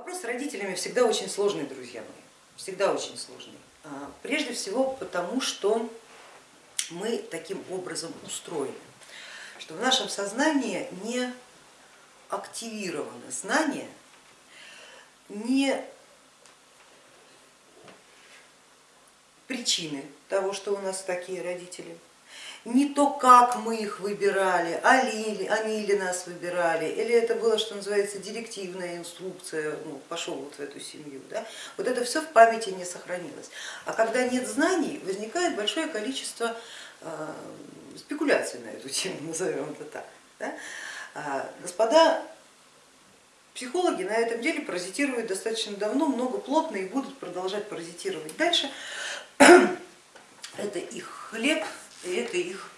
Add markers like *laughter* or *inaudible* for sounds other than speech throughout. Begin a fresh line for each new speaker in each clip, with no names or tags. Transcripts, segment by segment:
Вопрос с родителями всегда очень сложный, друзья мои, всегда очень сложный. А, прежде всего потому, что мы таким образом устроены, что в нашем сознании не активированы знания, не причины того, что у нас такие родители, не то, как мы их выбирали, они, они или нас выбирали, или это было, что называется, директивная инструкция, ну, пошел вот в эту семью. Да? Вот это все в памяти не сохранилось. А когда нет знаний, возникает большое количество э, спекуляций на эту тему, *laughs* назовем это так. Да? А, господа психологи на этом деле паразитируют достаточно давно, много плотно и будут продолжать паразитировать дальше. *clears throat* Это их хлеб, и это их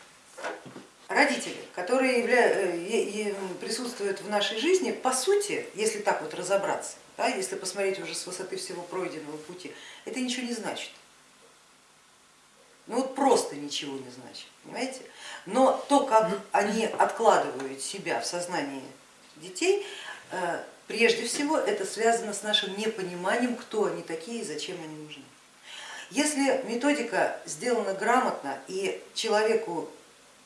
родители, которые являются, присутствуют в нашей жизни, по сути, если так вот разобраться, да, если посмотреть уже с высоты всего пройденного пути, это ничего не значит. Ну вот просто ничего не значит, понимаете? Но то, как они откладывают себя в сознании детей, э, прежде всего это связано с нашим непониманием, кто они такие и зачем они нужны. Если методика сделана грамотно и человеку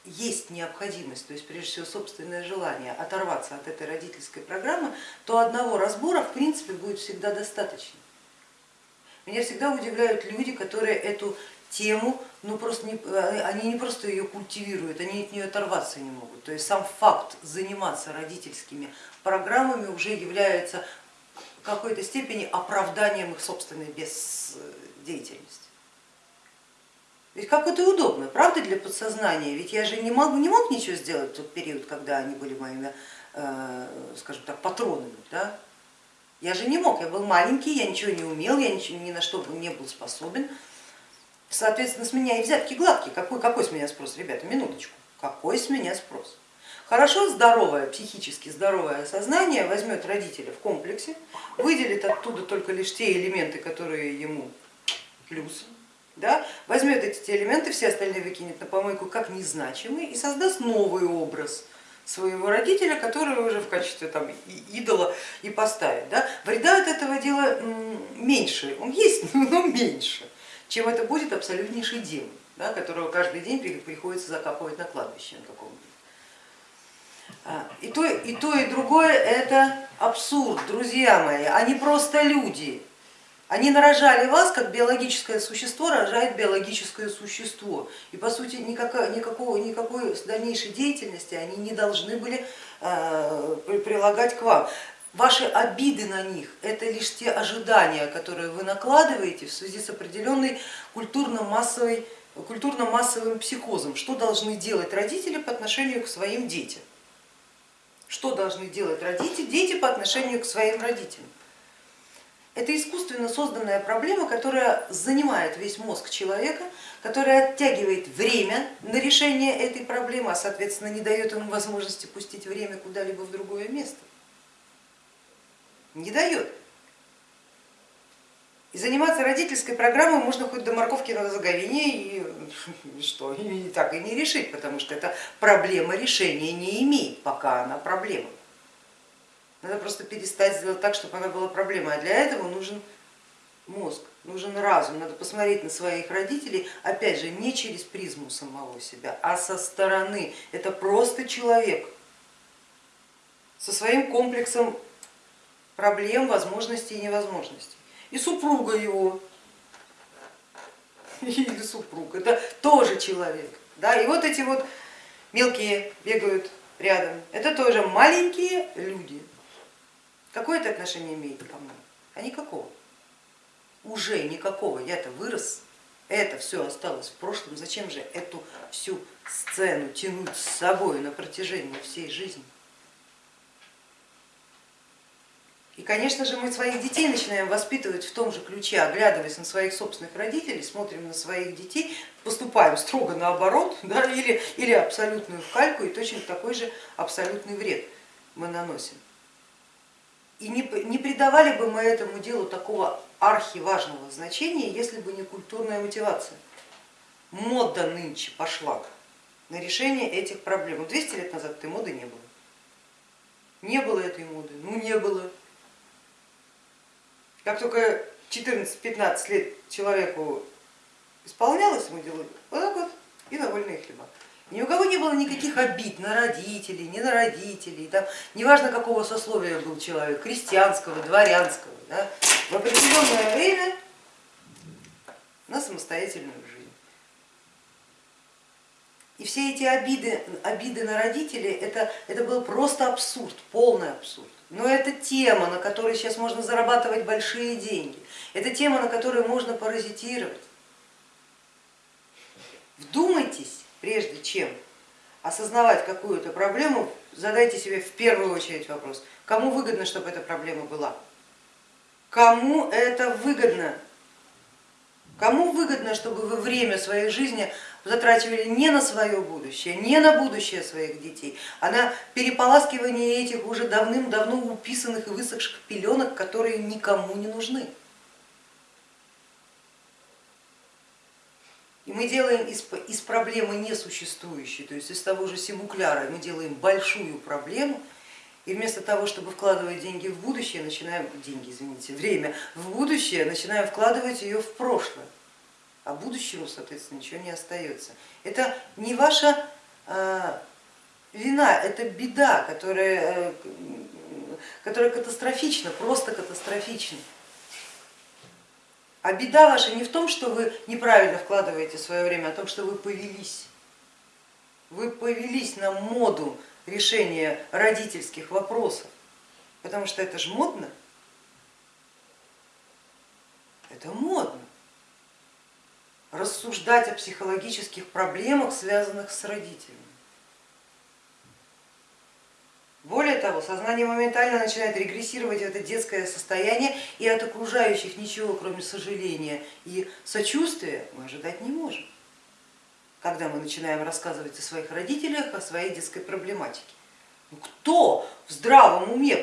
есть необходимость, то есть прежде всего собственное желание оторваться от этой родительской программы, то одного разбора в принципе будет всегда достаточно. Меня всегда удивляют люди, которые эту тему, ну просто не, они не просто ее культивируют, они от нее оторваться не могут. То есть сам факт заниматься родительскими программами уже является какой-то степени оправданием их собственной бездеятельности. Ведь как это удобно, правда, для подсознания? Ведь я же не мог, не мог ничего сделать в тот период, когда они были моими, э, скажем так, патронами. Да? Я же не мог, я был маленький, я ничего не умел, я ничего, ни на что не был способен. Соответственно, с меня и взятки гладкие. Какой, какой с меня спрос, ребята, минуточку, какой с меня спрос? Хорошо здоровое, психически здоровое сознание возьмет родителя в комплексе, выделит оттуда только лишь те элементы, которые ему плюс, да, возьмет эти элементы, все остальные выкинет на помойку как незначимые и создаст новый образ своего родителя, который уже в качестве там, идола и поставит. Да. Вреда от этого дела меньше, он есть, *laughs* но меньше, чем это будет абсолютнейший демон, да, которого каждый день приходится закапывать на кладбище на каком-то. А, и то, и то, и другое это абсурд, друзья мои, они просто люди, они нарожали вас, как биологическое существо рожает биологическое существо. И по сути никакого, никакого, никакой дальнейшей деятельности они не должны были э, прилагать к вам. Ваши обиды на них это лишь те ожидания, которые вы накладываете в связи с определенной культурно-массовым культурно психозом. Что должны делать родители по отношению к своим детям? Что должны делать родители, дети по отношению к своим родителям? Это искусственно созданная проблема, которая занимает весь мозг человека, которая оттягивает время на решение этой проблемы, а соответственно не дает ему возможности пустить время куда-либо в другое место. Не дает. И заниматься родительской программой можно хоть до морковки на заговине и *laughs* что, и так и не решить, потому что эта проблема решения не имеет, пока она проблема. Надо просто перестать сделать так, чтобы она была проблемой, а для этого нужен мозг, нужен разум, надо посмотреть на своих родителей, опять же, не через призму самого себя, а со стороны. Это просто человек со своим комплексом проблем, возможностей и невозможностей. И супруга его, *laughs* или супруг, это тоже человек. Да? И вот эти вот мелкие бегают рядом, это тоже маленькие люди. Какое это отношение имеет ко мне? А никакого. Уже никакого. Я-то вырос, это все осталось в прошлом. Зачем же эту всю сцену тянуть с собой на протяжении всей жизни? И, конечно же, мы своих детей начинаем воспитывать в том же ключе, оглядываясь на своих собственных родителей, смотрим на своих детей, поступаем строго наоборот *laughs* да, или, или абсолютную в кальку и точно такой же абсолютный вред мы наносим. И не, не придавали бы мы этому делу такого архиважного значения, если бы не культурная мотивация. Мода нынче пошла на решение этих проблем. 200 лет назад этой моды не было. Не было этой моды, ну не было. Как только 14-15 лет человеку исполнялось, ему делали вот так вот и на вольные хлеба. Ни у кого не было никаких обид на родителей, не на родителей, там, неважно какого сословия был человек, крестьянского, дворянского, да, в определенное время на самостоятельную жизнь. И все эти обиды, обиды на родителей, это, это был просто абсурд, полный абсурд. Но это тема, на которой сейчас можно зарабатывать большие деньги. Это тема, на которой можно паразитировать. Вдумайтесь, прежде чем осознавать какую-то проблему, задайте себе в первую очередь вопрос, кому выгодно, чтобы эта проблема была? Кому это выгодно? Кому выгодно, чтобы вы время своей жизни затрачивали не на свое будущее, не на будущее своих детей, а на переполаскивание этих уже давным-давно уписанных и высохших пеленок, которые никому не нужны? И мы делаем из, из проблемы несуществующей, то есть из того же симукляра, мы делаем большую проблему, и вместо того, чтобы вкладывать деньги в будущее, начинаем, деньги, извините, время в будущее, начинаем вкладывать ее в прошлое, а будущему, соответственно, ничего не остается. Это не ваша э, вина, это беда, которая, э, которая катастрофична, просто катастрофична. А беда ваша не в том, что вы неправильно вкладываете свое время, а в том, что вы повелись. Вы повелись на моду решения родительских вопросов, потому что это же модно. Это модно. Рассуждать о психологических проблемах, связанных с родителями. Более того, сознание моментально начинает регрессировать в это детское состояние, и от окружающих ничего, кроме сожаления и сочувствия, мы ожидать не можем, когда мы начинаем рассказывать о своих родителях, о своей детской проблематике. Ну, кто в здравом уме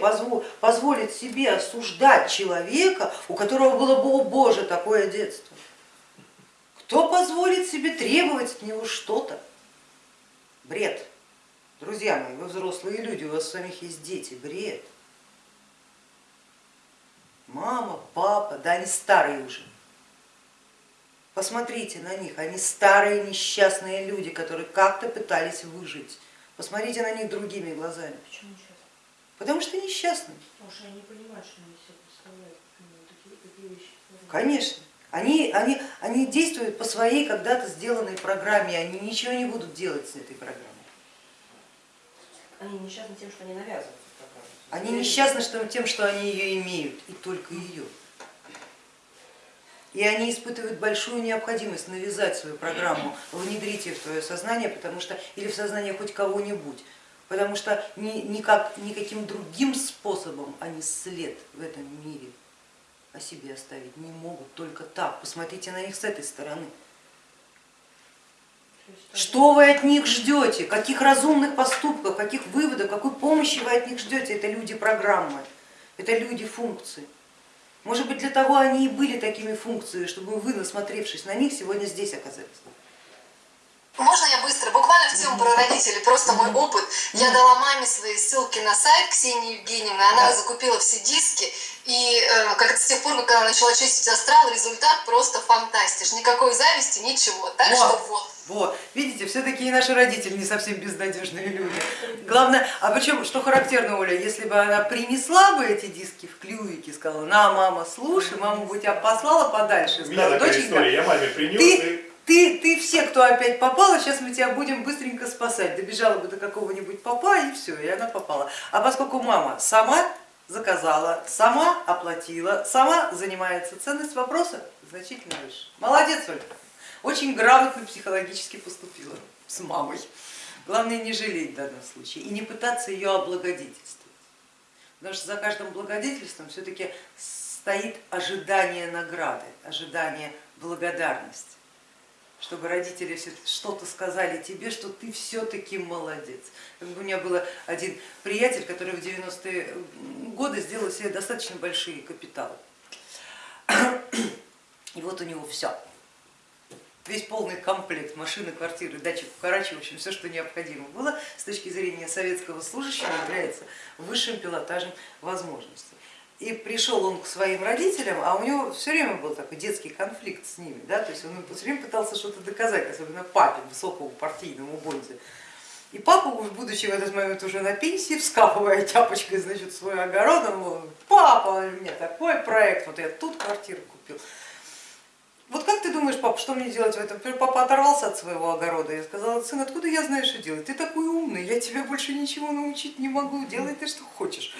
позволит себе осуждать человека, у которого было, о боже, такое детство? Кто позволит себе требовать от него что-то? Бред. Друзья мои, вы взрослые люди, у вас самих есть дети, бред. Мама, папа, да они старые уже. Посмотрите на них, они старые несчастные люди, которые как-то пытались выжить. Посмотрите на них другими глазами.
Почему несчастные?
Потому что несчастные.
Потому что они понимают, что они себе представляют такие, такие вещи.
Конечно. Они, они, они действуют по своей когда-то сделанной программе, они ничего не будут делать с этой программой.
Они несчастны тем, что они навязывают.
Они несчастны тем, что они ее имеют, и только ее. И они испытывают большую необходимость навязать свою программу, внедрить ее в твое сознание, потому что, или в сознание хоть кого-нибудь, потому что ни, никак, никаким другим способом они след в этом мире о себе оставить не могут, только так. Посмотрите на них с этой стороны. Что вы от них ждете? Каких разумных поступков, каких выводов, какой помощи вы от них ждете? Это люди программы, это люди функции. Может быть, для того они и были такими функциями, чтобы вы, насмотревшись на них, сегодня здесь оказались.
Можно я быстро? Буквально в тему про родителей, просто мой опыт. Я дала маме свои ссылки на сайт Ксении Евгеньевны, она да. закупила все диски, и э, как с тех пор, как она начала чистить астрал, результат просто фантастиш. Никакой зависти, ничего. Так вот. что вот.
Вот, видите, все-таки и наши родители не совсем безнадежные люди. Главное, а причем, что характерно, Оля, если бы она принесла бы эти диски в клювике, сказала, на, мама, слушай, мама бы тебя послала подальше, сказала, доченька,
я маме принес,
ты, ты, ты все, кто опять попала, сейчас мы тебя будем быстренько спасать. Добежала бы до какого-нибудь папа и все, и она попала. А поскольку мама сама заказала, сама оплатила, сама занимается, ценность вопроса значительно выше. Молодец, Ольга очень грамотно психологически поступила с мамой. Главное не жалеть в данном случае и не пытаться ее облагодетельствовать. Потому что за каждым благодетельством все-таки стоит ожидание награды, ожидание благодарности чтобы родители что-то сказали тебе, что ты все-таки молодец. У меня был один приятель, который в 90-е годы сделал себе достаточно большие капиталы. И вот у него все весь полный комплект машины, квартиры, дачи Карачи, в общем, все, что необходимо было с точки зрения советского служащего, является высшим пилотажем возможностей. И пришел он к своим родителям, а у него все время был такой детский конфликт с ними, да, то есть он все время пытался что-то доказать, особенно папе, высокому партийному бонде. И папа, будучи в этот момент уже на пенсии, вскапывая тяпочкой значит, свой огород, он говорит, папа, у меня такой проект, вот я тут квартиру купил. Вот как ты думаешь, папа, что мне делать в этом? Папа оторвался от своего огорода, я сказала, сын, откуда я знаю, что делать? Ты такой умный, я тебя больше ничего научить не могу, делай ты что хочешь.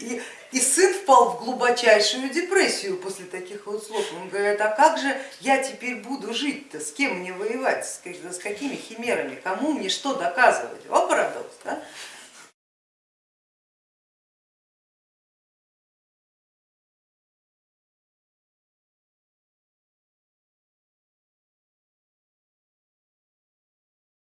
И, и сын впал в глубочайшую депрессию после таких вот слов. Он говорит, а как же я теперь буду жить-то, с кем мне воевать, с какими химерами, кому мне что доказывать? О, парадокс, да?